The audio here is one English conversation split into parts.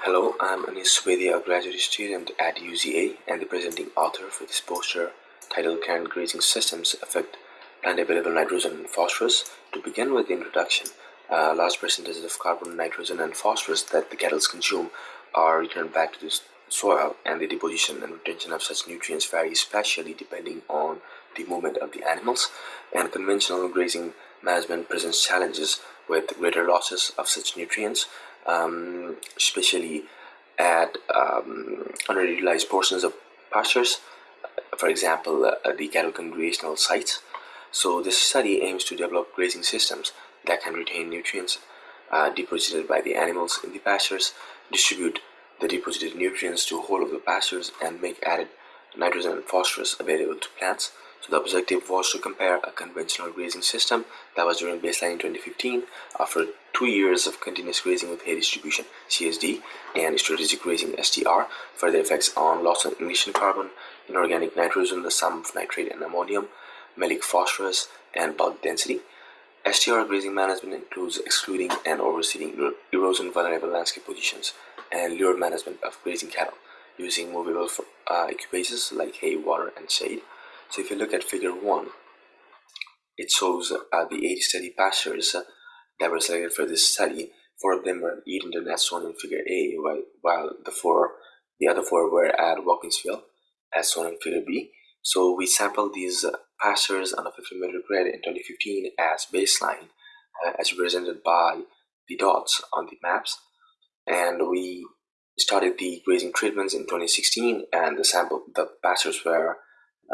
Hello, I'm Anis Subedia, a graduate student at UGA and the presenting author for this poster titled Can Grazing Systems Affect Plant Available Nitrogen and Phosphorus? To begin with the introduction, uh, large percentages of carbon, nitrogen, and phosphorus that the cattle consume are returned back to the soil and the deposition and retention of such nutrients vary spatially depending on the movement of the animals and conventional grazing management presents challenges with greater losses of such nutrients um, especially at um, underutilized portions of pastures, for example, uh, the cattle congregational sites. So this study aims to develop grazing systems that can retain nutrients uh, deposited by the animals in the pastures, distribute the deposited nutrients to whole of the pastures, and make added nitrogen and phosphorus available to plants. So the objective was to compare a conventional grazing system that was during baseline in 2015 after two years of continuous grazing with hay distribution CSD and strategic grazing STR for their effects on loss on ignition carbon, inorganic nitrogen, the sum of nitrate and ammonium, Mehlich phosphorus, and bulk density. STR grazing management includes excluding and overseeding erosion vulnerable landscape positions and lure management of grazing cattle using movable uh, equipages like hay, water, and shade. So if you look at figure 1, it shows uh, the 80 steady pastures that were selected for this study. Four of them were at Eatonton as shown in figure A, while, the four the other four were at Watkinsville as shown in figure B. So we sampled these pastures on a 50 meter grid in 2015 as baseline, uh, as represented by the dots on the maps. And we started the grazing treatments in 2016, and the sample the pastures were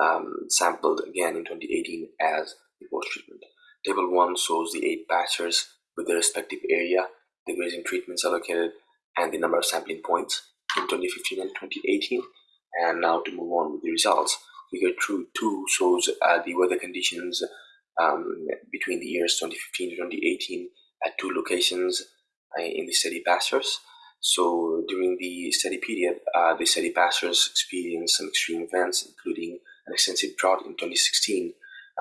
um, sampled again in 2018 as the post-treatment. Table 1 shows the 8 pastures with their respective area, the grazing treatments allocated, and the number of sampling points in 2015 and 2018. And now to move on with the results, figure 2 shows uh, the weather conditions um, between the years 2015 to 2018 at two locations uh, in the steady pastures. So during the study period, uh, the study pastures experienced some extreme events, including an extensive drought in 2016,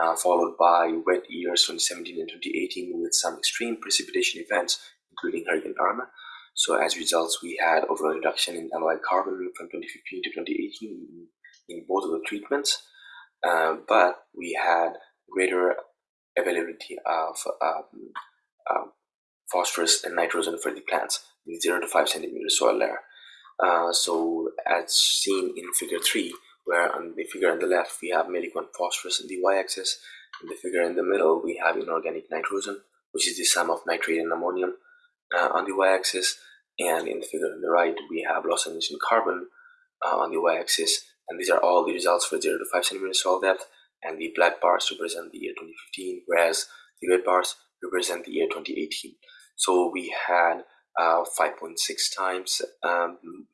uh, followed by wet years 2017 and 2018 with some extreme precipitation events, including Hurricane Irma. So as results, we had overall reduction in LOI carbon from 2015 to 2018 in both of the treatments, uh, but we had greater availability of um, uh, phosphorus and nitrogen for the plants in 0 to 5 centimeter soil layer. Uh, so as seen in figure 3, where on the figure on the left we have Mehlich-1 phosphorus in the y-axis, in the figure in the middle we have inorganic nitrogen, which is the sum of nitrate and ammonium uh, on the y-axis, and in the figure on the right we have loss on ignition carbon uh, on the y-axis, and these are all the results for 0 to 5 centimeter soil depth, and the black bars represent the year 2015, whereas the red bars represent the year 2018. So we had uh, 5.6 times um,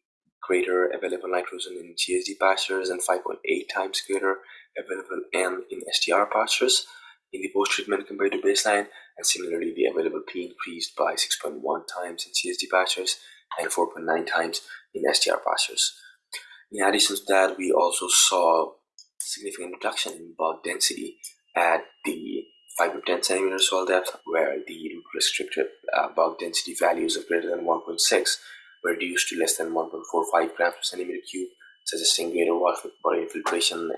greater available nitrogen in CSD pastures and 5.8 times greater available N in STR pastures in the post-treatment compared to baseline, and similarly the available P increased by 6.1 times in CSD pastures and 4.9 times in STR pastures. In addition to that, we also saw significant reduction in bulk density at the 5 to 10 centimeter soil depth, where the restricted uh, bulk density values of greater than 1.6 were reduced to less than 1.45 grams per centimeter cube, suggesting greater water, infiltration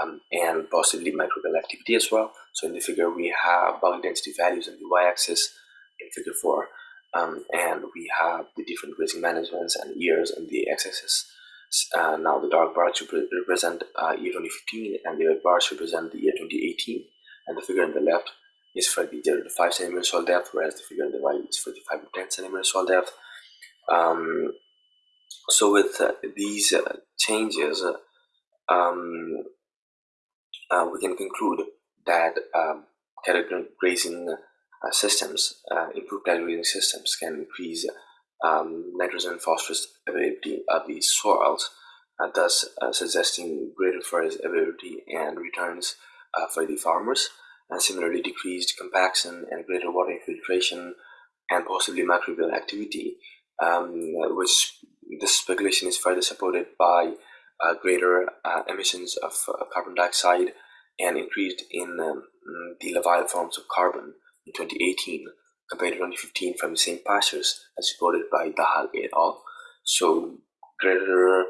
um, and possibly microbial activity as well. So in the figure, we have bulk density values on the y-axis in figure 4, um, and we have the different grazing managements and years on the x-axis. Uh, now the dark bars represent uh, year 2015 and the red bars represent the year 2018 and the figure on the left is for the 0 to 5 centimeter soil depth whereas the figure on the right is for the 5 to 10 centimeter soil depth um, so with uh, these uh, changes, uh, um, uh, we can conclude that um, cattle grazing uh, systems, uh, improved cattle grazing systems can increase um, nitrogen and phosphorus availability of the soils, thus suggesting greater forest availability and returns for the farmers. And similarly, decreased compaction and greater water infiltration and possibly microbial activity um, which this speculation is further supported by uh, greater uh, emissions of uh, carbon dioxide and increased in um, the labile forms of carbon in 2018 compared to 2015 from the same pastures as reported by Dahal et al. So greater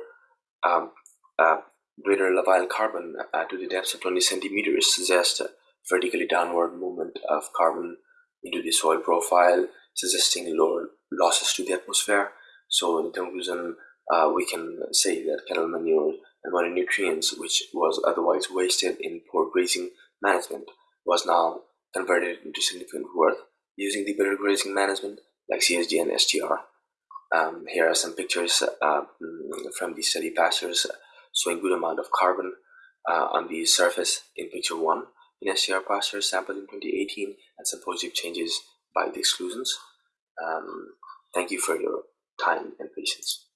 um, uh, greater labile carbon uh, to the depth of 20 centimeters suggests vertically downward movement of carbon into the soil profile, suggesting lower losses to the atmosphere. So in conclusion, uh, we can say that cattle manure and money nutrients, which was otherwise wasted in poor grazing management, was now converted into significant worth using the better grazing management like CSG and SGR. Um, here are some pictures uh, from the study pastures showing good amount of carbon uh, on the surface in picture 1 in SGR pastures sampled in 2018 and some positive changes by the exclusions. Um, thank you for your time and patience.